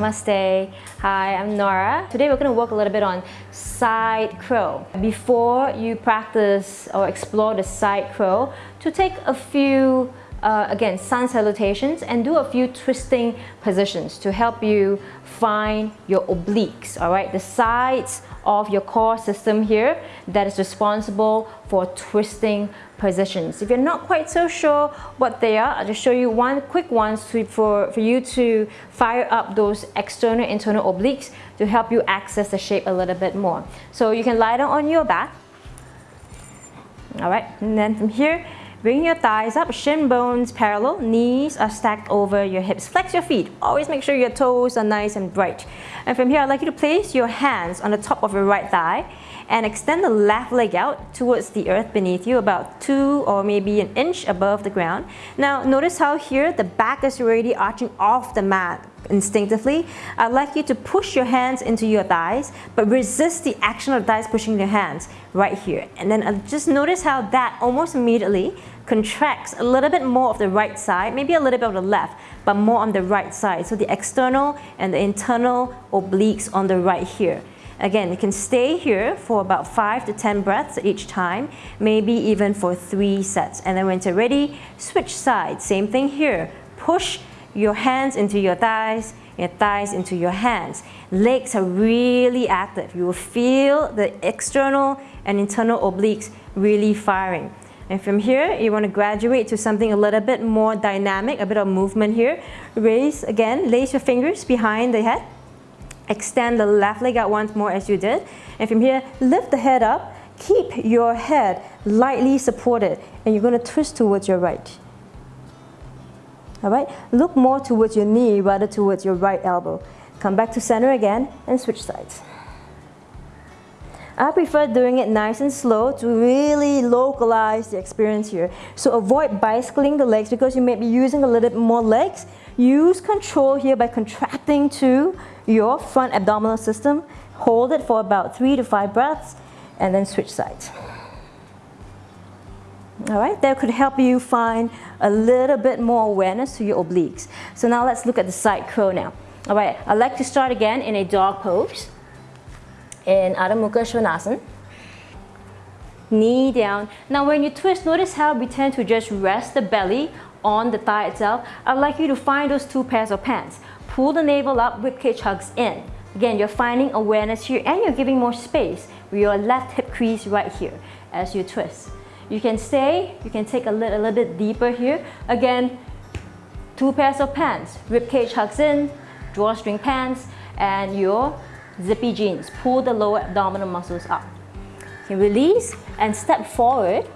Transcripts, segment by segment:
Namaste. Hi, I'm Nora. Today we're going to work a little bit on side crow. Before you practice or explore the side crow, to take a few uh, again, sun salutations and do a few twisting positions to help you find your obliques, all right? The sides of your core system here that is responsible for twisting positions. If you're not quite so sure what they are, I'll just show you one quick one to, for, for you to fire up those external internal obliques to help you access the shape a little bit more. So you can lie down on your back, all right? And then from here, Bring your thighs up, shin bones parallel, knees are stacked over your hips. Flex your feet. Always make sure your toes are nice and bright. And from here, I'd like you to place your hands on the top of your right thigh and extend the left leg out towards the earth beneath you, about two or maybe an inch above the ground. Now, notice how here the back is already arching off the mat instinctively. I'd like you to push your hands into your thighs, but resist the action of thighs pushing your hands right here. And then uh, just notice how that almost immediately contracts a little bit more of the right side, maybe a little bit of the left, but more on the right side. So the external and the internal obliques on the right here. Again, you can stay here for about 5 to 10 breaths each time, maybe even for 3 sets. And then when you're ready, switch sides. Same thing here. Push your hands into your thighs, your thighs into your hands. Legs are really active. You will feel the external and internal obliques really firing. And from here, you want to graduate to something a little bit more dynamic, a bit of movement here. Raise again, lace your fingers behind the head. Extend the left leg out once more as you did. And from here, lift the head up. Keep your head lightly supported. And you're going to twist towards your right. All right, look more towards your knee rather towards your right elbow. Come back to center again and switch sides. I prefer doing it nice and slow to really localize the experience here. So avoid bicycling the legs because you may be using a little bit more legs. Use control here by contracting to your front abdominal system. Hold it for about three to five breaths and then switch sides. All right, that could help you find a little bit more awareness to your obliques. So now let's look at the side crow now. All right, I'd like to start again in a dog pose in Adho Mukha Svanasana. Knee down. Now when you twist, notice how we tend to just rest the belly on the thigh itself. I'd like you to find those two pairs of pants. Pull the navel up, ribcage hugs in. Again, you're finding awareness here and you're giving more space with your left hip crease right here as you twist. You can stay, you can take a little, a little bit deeper here. Again, two pairs of pants. Ribcage hugs in, drawstring pants, and your zippy jeans. Pull the lower abdominal muscles up. You release and step forward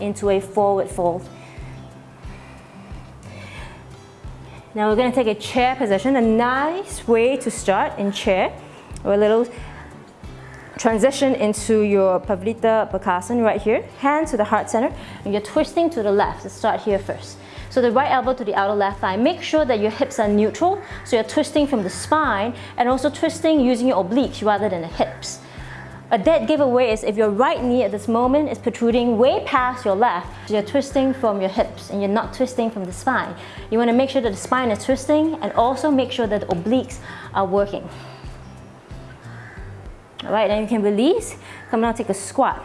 into a forward fold. Now we're going to take a chair position, a nice way to start in chair, or a little transition into your Parivrtta Bakasana right here, hand to the heart center, and you're twisting to the left. Let's start here first. So the right elbow to the outer left thigh. Make sure that your hips are neutral, so you're twisting from the spine and also twisting using your obliques rather than the hips. A dead giveaway is if your right knee at this moment is protruding way past your left, you're twisting from your hips and you're not twisting from the spine. You want to make sure that the spine is twisting and also make sure that the obliques are working. Alright, then you can release. Come down, take a squat.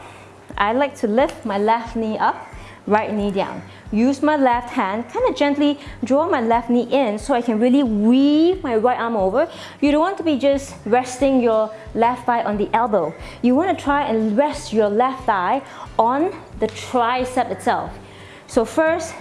I like to lift my left knee up right knee down. Use my left hand, kind of gently draw my left knee in so I can really weave my right arm over. You don't want to be just resting your left thigh on the elbow. You want to try and rest your left thigh on the tricep itself. So first,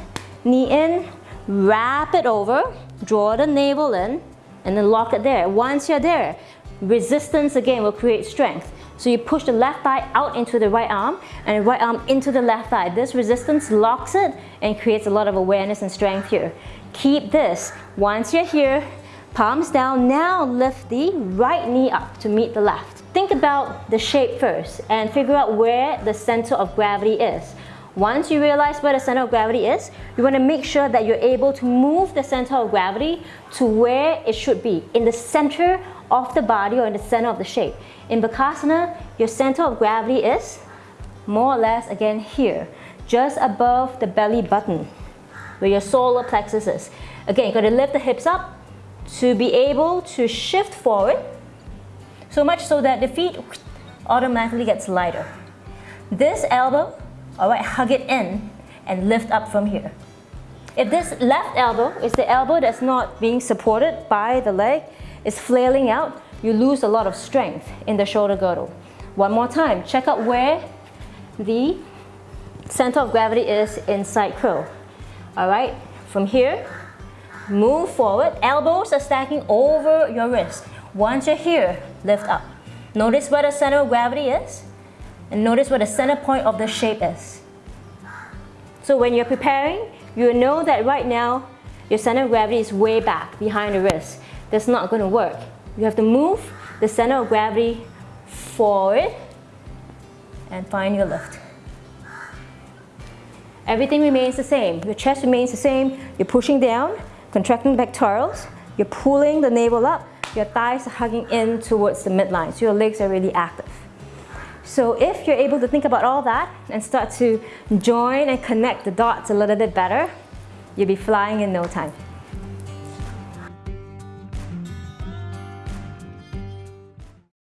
knee in, wrap it over, draw the navel in, and then lock it there. Once you're there, resistance again will create strength. So you push the left thigh out into the right arm and right arm into the left thigh. This resistance locks it and creates a lot of awareness and strength here. Keep this. Once you're here, palms down, now lift the right knee up to meet the left. Think about the shape first and figure out where the center of gravity is. Once you realize where the center of gravity is, you want to make sure that you're able to move the center of gravity to where it should be, in the center of the body or in the center of the shape. In Bakasana, your center of gravity is more or less again here, just above the belly button, where your solar plexus is. Again, going to lift the hips up, to be able to shift forward so much so that the feet automatically gets lighter. This elbow, all right, hug it in and lift up from here. If this left elbow is the elbow that's not being supported by the leg, is flailing out, you lose a lot of strength in the shoulder girdle. One more time, check out where the center of gravity is in side crow. All right, from here, move forward. Elbows are stacking over your wrist. Once you're here, lift up. Notice where the center of gravity is, and notice where the center point of the shape is. So when you're preparing, you know that right now, your center of gravity is way back behind the wrist. That's not gonna work. You have to move the center of gravity forward and find your lift. Everything remains the same. Your chest remains the same. You're pushing down, contracting pectorals. You're pulling the navel up. Your thighs are hugging in towards the midline. So your legs are really active. So if you're able to think about all that and start to join and connect the dots a little bit better, you'll be flying in no time.